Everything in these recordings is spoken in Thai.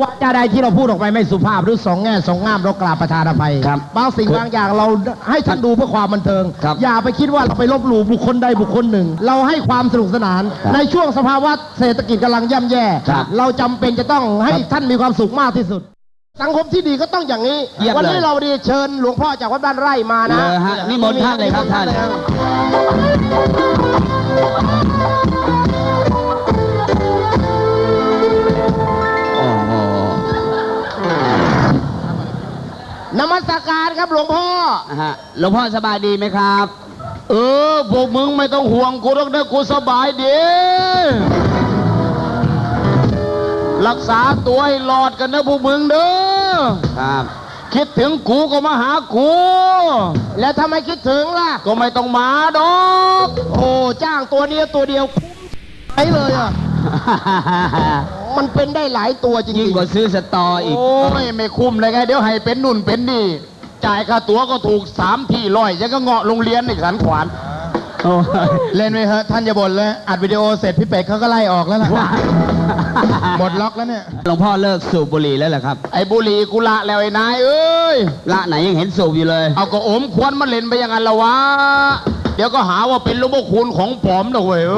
ว่าจะใดที่เราพูดออกไปไม่สุภาพหรือสองแง่สองงามเรากราบประธานอภัยครับบางสิ่งบางอย่างเราให้ท่านดูเพื่อความบันเทิงครับอย่าไปคิดว่าเราไปลบหลู่บุคคลใดบุคคลหนึ่ง เราให้ความสนุกสนานครับในช่วงสภาวะเศรษฐกิจกำลังย่ำแย่ครับเราจำเป็นจะต้องให้ครับท่านมีความสุขมากที่สุด สังคมที่ดีก็ต้องอย่างนี้เยี่ยมวันี้เลยเราดีเชิญหลวงพ่อจากวัดบ้านไร่มานะเลยฮะนิมนต์ท่านเลยครับท่าน นมัสการครับหลวงพ่อฮะหลวงพ่อสบายดีไหมครับ เออพวกมึงไม่ต้องห่วงกูหรอกนะกูสบายดี รักษาตัวให้รอดกันนะพวกมึงเด้อครับ คิดถึงกูก็มาหากูแล้วทำไมคิดถึงล่ะ ก็ไม่ต้องมาดอก โอ้จ้างตัวเดียวตัวเดียวใช้เลยอะ มันเป็นได้หลายตัวจริงๆยิ่งกว่าซื้อสตออีก โอ้ยไม่คุ้มเลยไง เดี๋ยวให้เป็นนุ่นเป็นนี่ จ่ายค่าตั๋วก็ถูกสามที่ร้อยยังก็เงาะโรงเรียนอีกสันขวานโอ้ยเล่นไปเถอะท่านอย่าบ่นเลยอัดวิดีโอเสร็จพี่เป็ดเขาก็ไล่ออกแล้วล่ะ หมดล็อกแล้วเนี่ย หลวงพ่อเลิกสูบบุหรี่แล้วเหรอครับ ไอ้บุหรี่กุละแล้วไอ้นายเอ้ย ละไหนยังเห็นสูบอยู่เลย เอาก็อมควรมาเล่นไปอย่างนั้นละวะ เดี๋ยวก็หาว่าเป็นหลูกพวกคุณของปลอมนะเว้ยเอ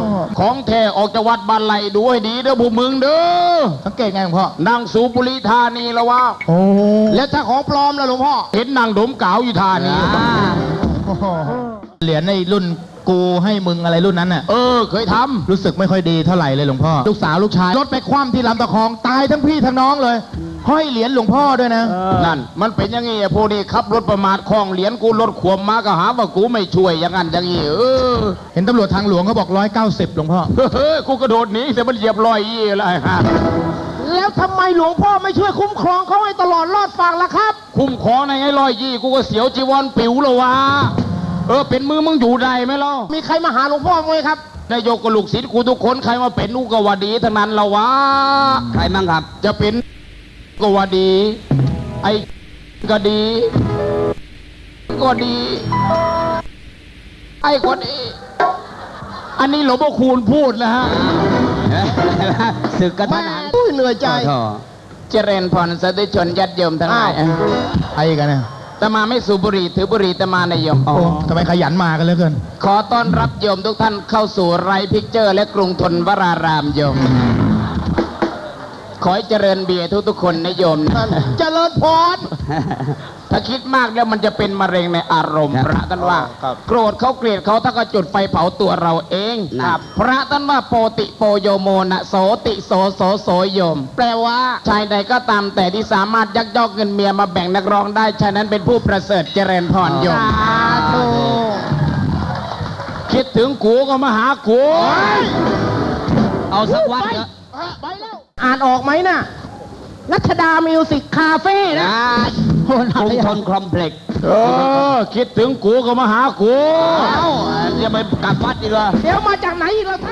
อ ของแท้ออกจากวัดบ้านไหลดูให้ดีเด้อพวกมึงเด้อสังเกตไงหลวงพ่อนั่งสูบบุหรี่ท่านี้ละวะโอ้แล้วถ้าของปลอมล่ะหลวงพ่อ เห็นนั่งดมกาวอยู่ท่านี้เหรียญในรุ่นกูให้มึงอะไรรุ่นนั้นน่ะ เออ เคยทำรู้สึกไม่ค่อยดีเท่าไหร่เลยหลวงพ่อ ลูกสาวลูกชาย รถไปคว่ำที่ลำตะคองตายทั้งพี่ทั้งน้องเลย ห้อยเหรียญหลวงพ่อด้วยนะ นั่น มันเป็นอยังงี้ไอ้พวกนี้ขับรถประมาทคล้องเหรียญกูรถขวมมาก็หาว่ากูไม่ช่วยอย่างนั้นอย่างงี้เออ เห็นตำรวจทางหลวงเขาบอกร้อยเก้าสิบหลวงพ่อ เฮ้ยกูกระโดดหนีแต่มันเหยียบรอยยี่อะไรฮะแล้วทำไมหลวงพ่อไม่ช่วยคุ้มครองเขาให้ตลอดรอดฝั่งล่ะครับ คุ้มครองในไงรอยยี่กูก็เสียวจีวรปิวแล้ววะ เออเป็นมือมึงอยู่ได้ไหมเล่ามีใครมาหาหลวงพ่อไหมครับนายกกับลูกศิษย์กูทุกคนใครมาเป็นอุกวาดีทั้งนั้นละวะ ใครมั่งครับ จะเป็น ก็ว่าดี ไอ้ก็ดี ก็ดี ไอ้ก็ดีอันนี้หลวงพ่อคูณพูดนะฮะสึกกระทัแม่นหันอุ้ยเหนื่อยใจขอโทษเจริญพรสาธุชนญาติโยมทั้งหลายอ้าวใครกันเนี่ยแต่มาไม่สูบบุหรี่ถือบุหรี่แต่มาในโยมโอ้ทำไมขยันมากันเหลือเกิน ขอต้อนรับโยมทุกท่านเข้าสู่ไรพิกเจอร์ และกรุงทนวรารามโยม ขอให้เจริญเบียร์ทุกๆคนนะโยมนะเจริญพรถ้าคิดมากแล้วมันจะเป็นมะเร็งในอารมณ์ครับพระท่านว่าครับโกรธเขาเกลียดเขาถ้าก็จุดไฟเผาตัวเราเองครับพระท่านว่าโปติโปโยโมนะโสติโสโสโสโยม แปลว่าชายใดก็ตามแต่ที่สามารถยักยอกเงินเมียมาแบ่งนักร้องได้ชายนั้นเป็นผู้ประเสริฐเจริญพรโยมคิดถึงกูก็มาหากูเอาสักวัดเถอะไปแล้ว อ่านออกไหมน่ะ รัชดา Music Cafe นะกรุงธน Complex เออ คิดถึงกูก็มาหากูเอ้าจะไปกลับวัดดีกว่า เดี๋ยวมาจากไหนอีกแล้วท่าน